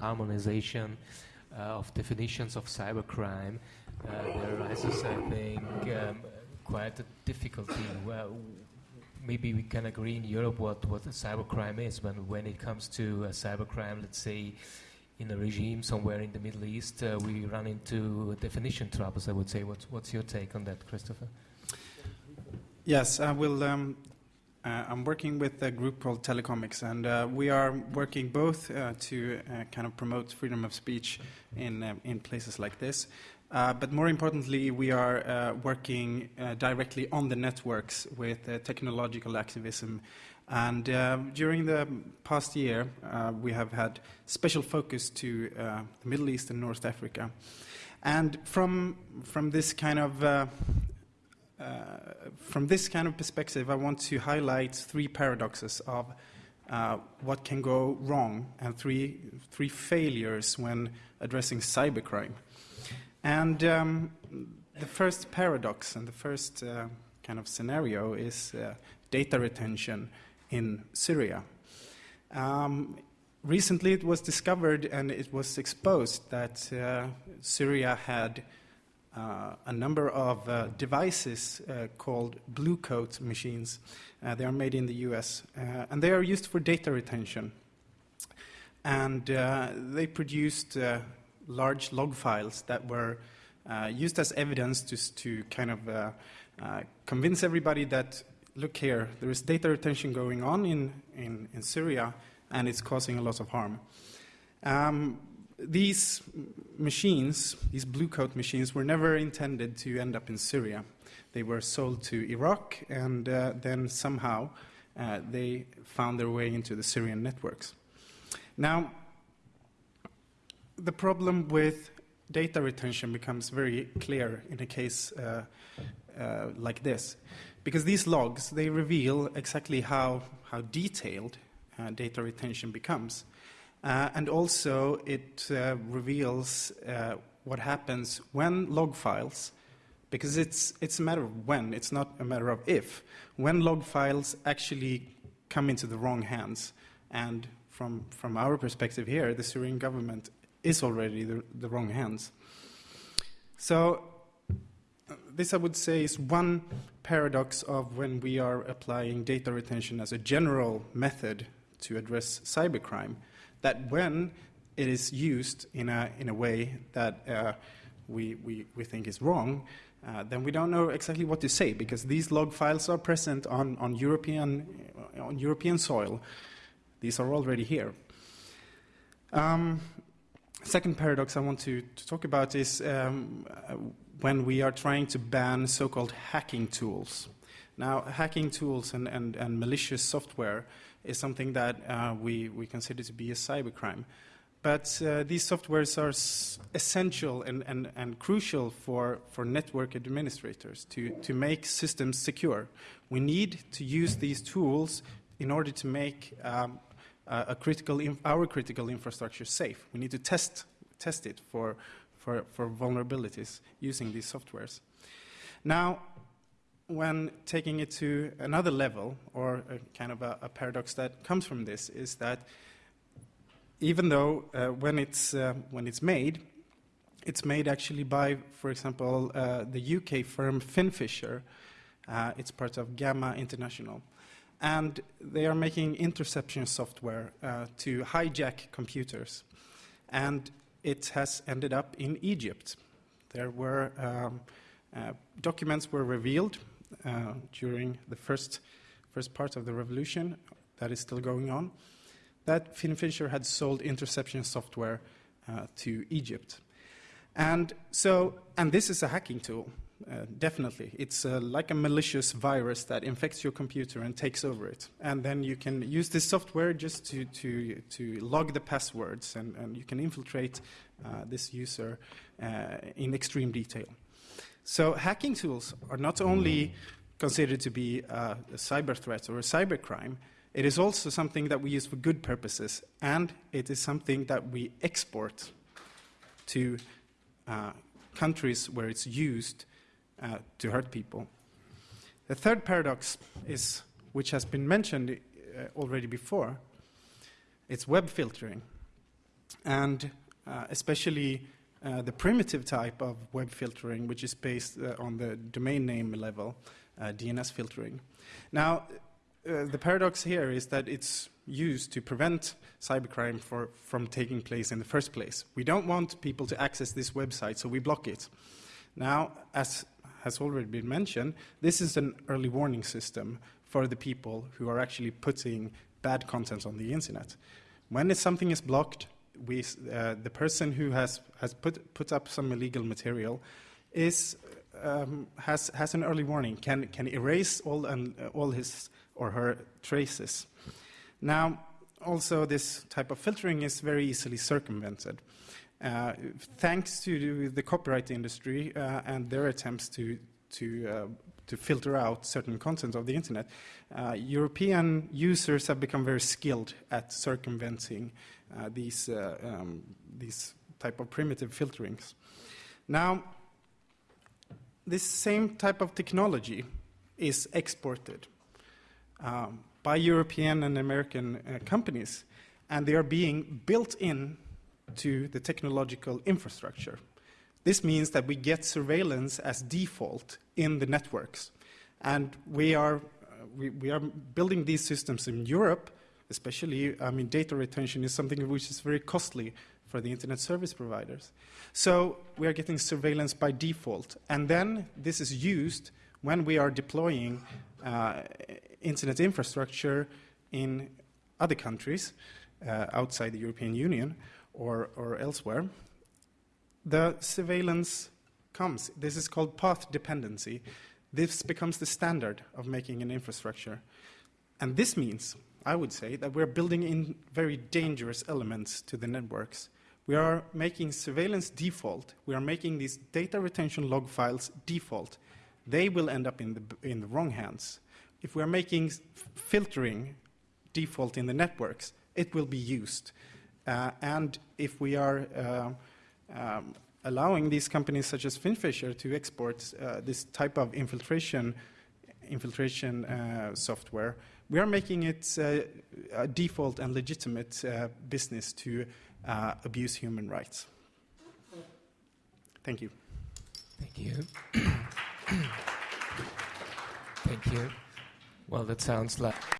harmonization uh, of definitions of cybercrime, uh, there arises, I think, um, quite a difficulty. Well, maybe we can agree in Europe what, what cybercrime is, but when it comes to cybercrime, let's say in a regime somewhere in the Middle East, uh, we run into definition troubles, I would say. What's, what's your take on that, Christopher? Yes, I will. Um, uh, I'm working with a group called Telecomix, and uh, we are working both uh, to uh, kind of promote freedom of speech in, uh, in places like this, uh, but more importantly, we are working directly on the networks with technological activism. And during the past year, we have had special focus to the Middle East and North Africa. And from, from this kind of uh, from this kind of perspective, I want to highlight three paradoxes of uh, what can go wrong and three, three failures when addressing cybercrime. And um, the first paradox and the first uh, kind of scenario is uh, data retention in Syria. Um, recently, it was discovered and it was exposed that uh, Syria had Uh, a number of uh, devices uh, called blue coat machines. Uh, they are made in the US, uh, and they are used for data retention. And they produced large log files that were used as evidence to, to kind of convince everybody that look here, there is data retention going on in, in, in Syria, and it's causing a lot of harm. Um, these machines, these blue coat machines, were never intended to end up in Syria. They were sold to Iraq, and uh, then somehow uh, they found their way into the Syrian networks. Now, the problem with data retention becomes very clear in a case uh, uh like this, because these logs they reveal exactly how how detailed uh, data retention becomes. Uh, and also, it uh, reveals uh, what happens when log files, because it's, it's a matter of when, it's not a matter of if, when log files actually come into the wrong hands. And from, from our perspective here, the Syrian government is already the, the wrong hands. So, this I would say is one paradox of when we are applying data retention as a general method to address cybercrime that when it is used in a, in a way that uh, we, we, we think is wrong, uh, then we don't know exactly what to say because these log files are present on, on, European, on European soil. These are already here. Um, second paradox I want to, to talk about is um, when we are trying to ban so called hacking tools. Now, hacking tools and, and, and malicious software is something that uh, we, we consider to be a cybercrime. But uh, these softwares are essential and, and, and crucial for, for network administrators to, to make systems secure. We need to use these tools in order to make um, a critical our critical infrastructure safe. We need to test, test it for, for, for vulnerabilities using these softwares. Now, when taking it to another level, or kind of a, a, paradox that comes from this, is that even though uh, when, it's, uh, when it's made, it's made actually by, for example, uh, the UK firm Finfisher. Uh, it's part of Gamma International. And they are making interception software uh, to hijack computers. And it has ended up in Egypt. There were um, uh, documents were revealed uh, during the first, first part of the revolution that is still going on, that Finfisher had sold interception software uh, to Egypt. And so, and this is a hacking tool, uh, definitely. It's uh, like a malicious virus that infects your computer and takes over it. And then you can use this software just to, to, to log the passwords, and, and you can infiltrate uh, this user uh, in extreme detail. So hacking tools are not only considered to be a, a cyber threat or a cyber crime, it is also something that we use for good purposes, and it is something that we export to uh, countries where it's used uh, to hurt people. The third paradox is, which has been mentioned uh, already before, it's web filtering. and uh, especially uh, the primitive type of web filtering, which is based uh, on the domain name level, uh, DNS filtering. Now, uh, the paradox here is that it's used to prevent cybercrime for, from taking place in the first place. We don't want people to access this website, so we block it. Now, as has already been mentioned, this is an early warning system for the people who are actually putting bad content on the internet. When something is blocked, we, uh, the person who has, has put, put up some illegal material is, um, has, has an early warning, can, can erase all, uh, all his or her traces. Now, also, this type of filtering is very easily circumvented. Uh, thanks to the copyright industry uh, and their attempts to, to, uh, to filter out certain content of the internet, uh, European users have become very skilled at circumventing uh, these, um, these type of primitive filterings. Now, this same type of technology is exported um, by European and American companies, and they are being built in to the technological infrastructure. This means that we get surveillance as default in the networks. And we are, uh, we, we are building these systems in Europe, especially, I mean, data retention is something which is very costly for the internet service providers. So we are getting surveillance by default. And then this is used when we are deploying uh, internet infrastructure in other countries uh, outside the European Union or, or elsewhere, the surveillance comes. This is called path dependency. This becomes the standard of making an infrastructure. And this means, I would say, that we're building in very dangerous elements to the networks. We are making surveillance default. We are making these data retention log files default. They will end up in the, in the wrong hands. If we're making filtering default in the networks, it will be used. Uh, and if we are uh, um, allowing these companies such as Finfisher to export uh, this type of infiltration, infiltration uh, software, we are making it uh, a default and legitimate uh, business to abuse human rights. Thank you. Thank you. Thank you. Well, that sounds like